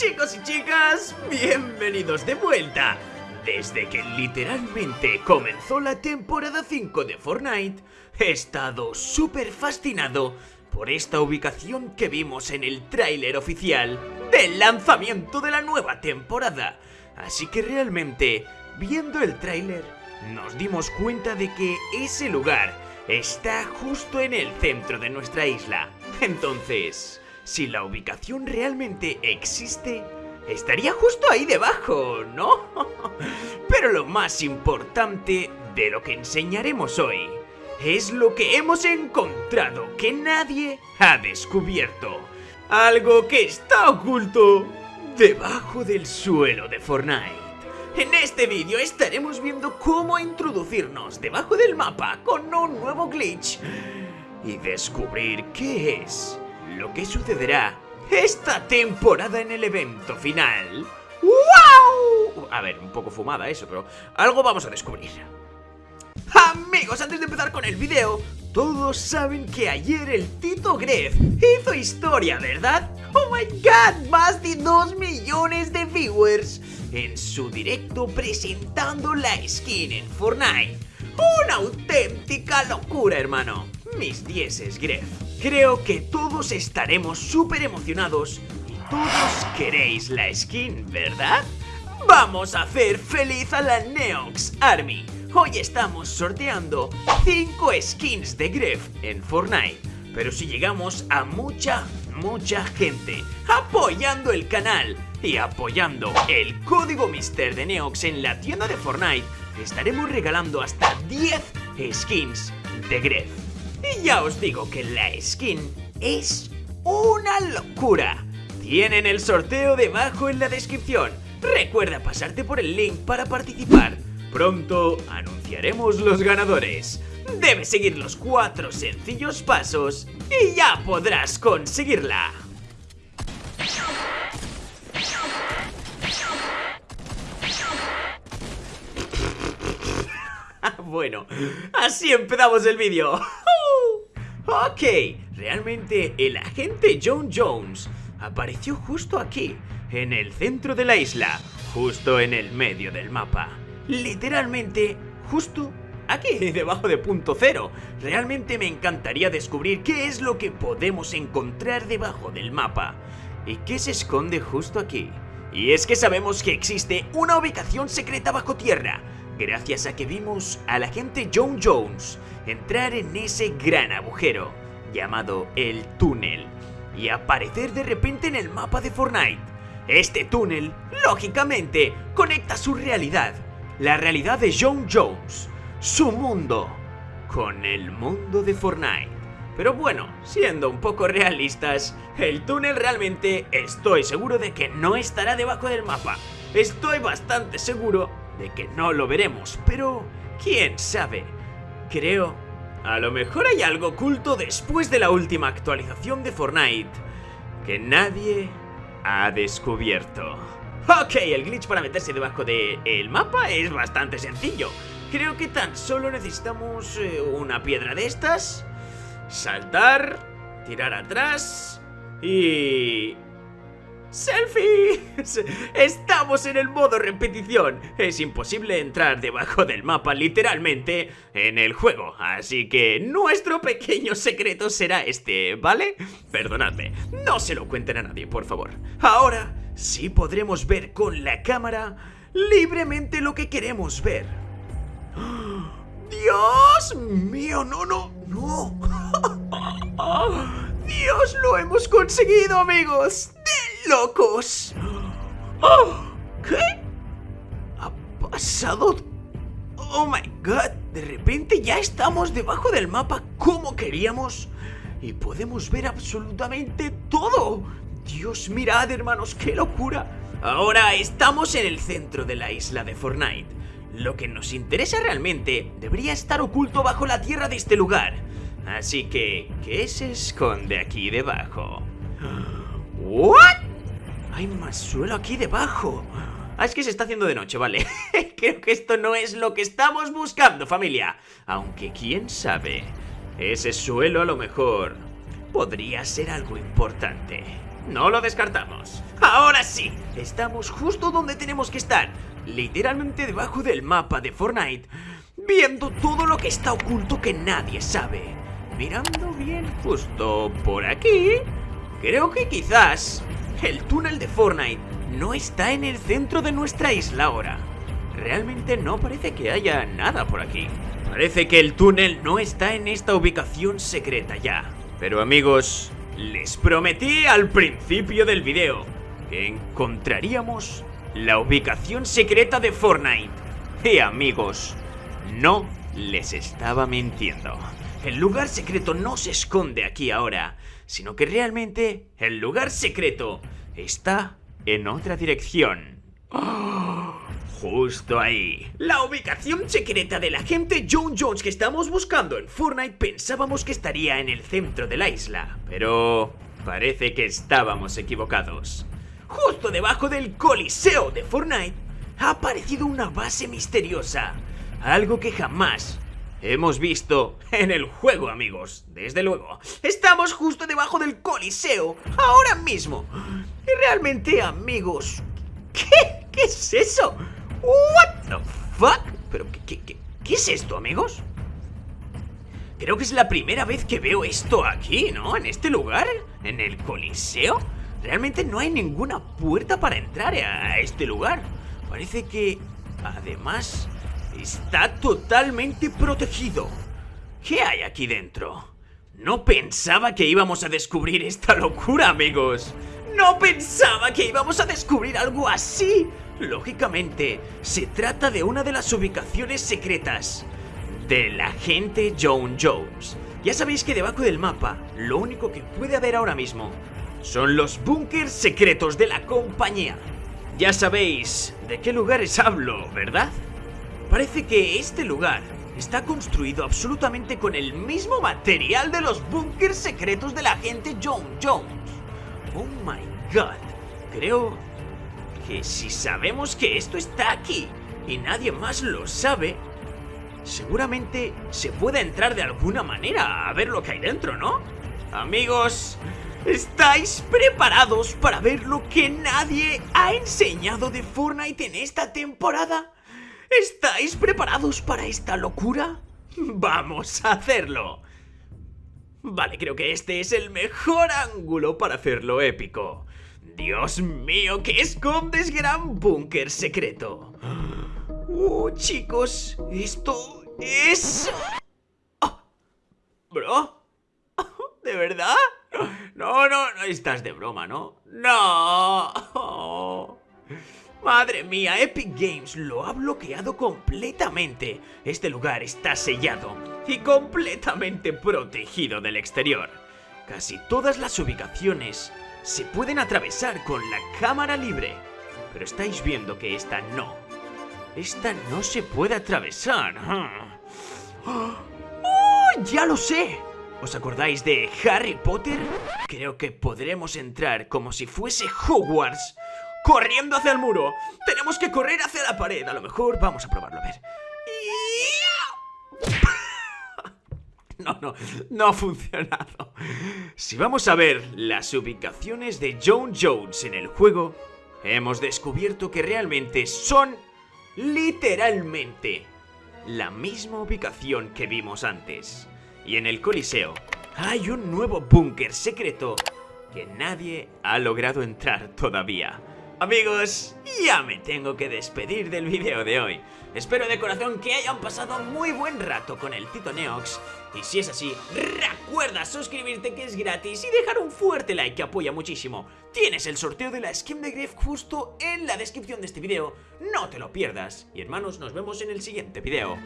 Chicos y chicas, bienvenidos de vuelta. Desde que literalmente comenzó la temporada 5 de Fortnite, he estado súper fascinado por esta ubicación que vimos en el tráiler oficial del lanzamiento de la nueva temporada. Así que realmente, viendo el tráiler, nos dimos cuenta de que ese lugar está justo en el centro de nuestra isla. Entonces, si la ubicación realmente existe, estaría justo ahí debajo, ¿no? Pero lo más importante de lo que enseñaremos hoy es lo que hemos encontrado que nadie ha descubierto. Algo que está oculto debajo del suelo de Fortnite. En este vídeo estaremos viendo cómo introducirnos debajo del mapa con un nuevo glitch y descubrir qué es lo que sucederá esta temporada en el evento final. ¡Wow! A ver, un poco fumada eso, pero algo vamos a descubrir. Amigos, antes de empezar con el video, todos saben que ayer el Tito Gref hizo historia, ¿verdad? ¡Oh my god! Más de 2 millones de viewers en su directo presentando la skin en Fortnite. ¡Una auténtica locura, hermano! Mis dieces, Gref. Creo que todos estaremos súper emocionados y todos queréis la skin, ¿verdad? Vamos a hacer feliz a la Neox Army. Hoy estamos sorteando 5 skins de Gref en Fortnite. Pero si llegamos a mucha, mucha gente apoyando el canal y apoyando el código Mister de Neox en la tienda de Fortnite, estaremos regalando hasta 10 skins de Gref. Y ya os digo que la skin es una locura. Tienen el sorteo debajo en la descripción. Recuerda pasarte por el link para participar. Pronto anunciaremos los ganadores. Debes seguir los cuatro sencillos pasos y ya podrás conseguirla. bueno, así empezamos el vídeo. ok, realmente el agente John Jones apareció justo aquí, en el centro de la isla, justo en el medio del mapa. Literalmente, justo aquí, debajo de punto cero. Realmente me encantaría descubrir qué es lo que podemos encontrar debajo del mapa. ¿Y qué se esconde justo aquí? Y es que sabemos que existe una ubicación secreta bajo tierra, gracias a que vimos al agente John Jones entrar en ese gran agujero, llamado el túnel, y aparecer de repente en el mapa de Fortnite. Este túnel, lógicamente, conecta su realidad, la realidad de John Jones, su mundo, con el mundo de Fortnite. Pero bueno, siendo un poco realistas, el túnel realmente estoy seguro de que no estará debajo del mapa. Estoy bastante seguro de que no lo veremos, pero quién sabe. Creo, a lo mejor hay algo oculto después de la última actualización de Fortnite que nadie ha descubierto. Ok, el glitch para meterse debajo del mapa es bastante sencillo. Creo que tan solo necesitamos eh, una piedra de estas saltar, tirar atrás y... ¡Selfie! Estamos en el modo repetición. Es imposible entrar debajo del mapa literalmente en el juego. Así que nuestro pequeño secreto será este, ¿vale? Perdonadme, no se lo cuenten a nadie, por favor. Ahora sí podremos ver con la cámara libremente lo que queremos ver. ¡Dios mío! ¡No, no, no! ¡Dios, lo hemos conseguido, amigos! ¡De locos! ¿Qué? ¿Ha pasado? ¡Oh, my God! De repente ya estamos debajo del mapa como queríamos y podemos ver absolutamente todo. Dios, mirad, hermanos, qué locura. Ahora estamos en el centro de la isla de Fortnite. Lo que nos interesa realmente debería estar oculto bajo la tierra de este lugar. Así que, ¿qué se esconde aquí debajo? ¿What? Hay más suelo aquí debajo. Ah, es que se está haciendo de noche, vale. Creo que esto no es lo que estamos buscando, familia. Aunque quién sabe, ese suelo a lo mejor podría ser algo importante. No lo descartamos. Ahora sí, estamos justo donde tenemos que estar, literalmente debajo del mapa de Fortnite, viendo todo lo que está oculto que nadie sabe. Mirando bien justo por aquí, creo que quizás el túnel de Fortnite no está en el centro de nuestra isla ahora. Realmente no parece que haya nada por aquí. Parece que el túnel no está en esta ubicación secreta ya. Pero amigos, les prometí al principio del video que encontraríamos la ubicación secreta de Fortnite. Y amigos, no les estaba mintiendo. El lugar secreto no se esconde aquí ahora, sino que realmente el lugar secreto está en otra dirección. Justo ahí. La ubicación secreta del agente John Jones que estamos buscando en Fortnite pensábamos que estaría en el centro de la isla, pero parece que estábamos equivocados. Justo debajo del Coliseo de Fortnite ha aparecido una base misteriosa, algo que jamás hemos visto en el juego, amigos. Desde luego, estamos justo debajo del Coliseo, ahora mismo. Y realmente, amigos, ¿qué? ¿Qué es eso? What the fuck? ¿Pero qué, qué, qué es esto, amigos? Creo que es la primera vez que veo esto aquí, ¿no? En este lugar, en el Coliseo. Realmente no hay ninguna puerta para entrar a este lugar. Parece que, además, está totalmente protegido. ¿Qué hay aquí dentro? No pensaba que íbamos a descubrir esta locura, amigos. No pensaba que íbamos a descubrir algo así. Lógicamente, se trata de una de las ubicaciones secretas del agente John Jones. Ya sabéis que debajo del mapa, lo único que puede haber ahora mismo son los búnkers secretos de la compañía. Ya sabéis de qué lugares hablo, ¿verdad? Parece que este lugar está construido absolutamente con el mismo material de los búnkers secretos del agente John Jones. Oh my god, creo que si sabemos que esto está aquí y nadie más lo sabe, seguramente se puede entrar de alguna manera a ver lo que hay dentro, ¿no? Amigos, ¿estáis preparados para ver lo que nadie ha enseñado de Fortnite en esta temporada? ¿Estáis preparados para esta locura? ¡Vamos a hacerlo! Vale, creo que este es el mejor ángulo para hacerlo épico. Dios mío, ¿qué escondes gran búnker secreto? Uh, chicos, esto es... Ah, ¿Bro? ¿De verdad? No, no, no estás de broma, ¿no? ¡No! Madre mía, Epic Games lo ha bloqueado completamente. Este lugar está sellado y completamente protegido del exterior. Casi todas las ubicaciones se pueden atravesar con la cámara libre. Pero estáis viendo que esta no. Esta no se puede atravesar. ¡Oh! ¡Ya lo sé! ¿Os acordáis de Harry Potter? Creo que podremos entrar como si fuese Hogwarts. Corriendo hacia el muro. Tenemos que correr hacia la pared. A lo mejor vamos a probarlo, a ver. No, no, no ha funcionado. Si vamos a ver las ubicaciones de John Jones en el juego, hemos descubierto que realmente son literalmente la misma ubicación que vimos antes. Y en el Coliseo hay un nuevo búnker secreto que nadie ha logrado entrar todavía. Amigos, ya me tengo que despedir del vídeo de hoy. Espero de corazón que hayan pasado muy buen rato con el Tito Neox. Y si es así, recuerda suscribirte que es gratis y dejar un fuerte like que apoya muchísimo. Tienes el sorteo de la skin de Griff justo en la descripción de este vídeo. No te lo pierdas. Y hermanos, nos vemos en el siguiente vídeo.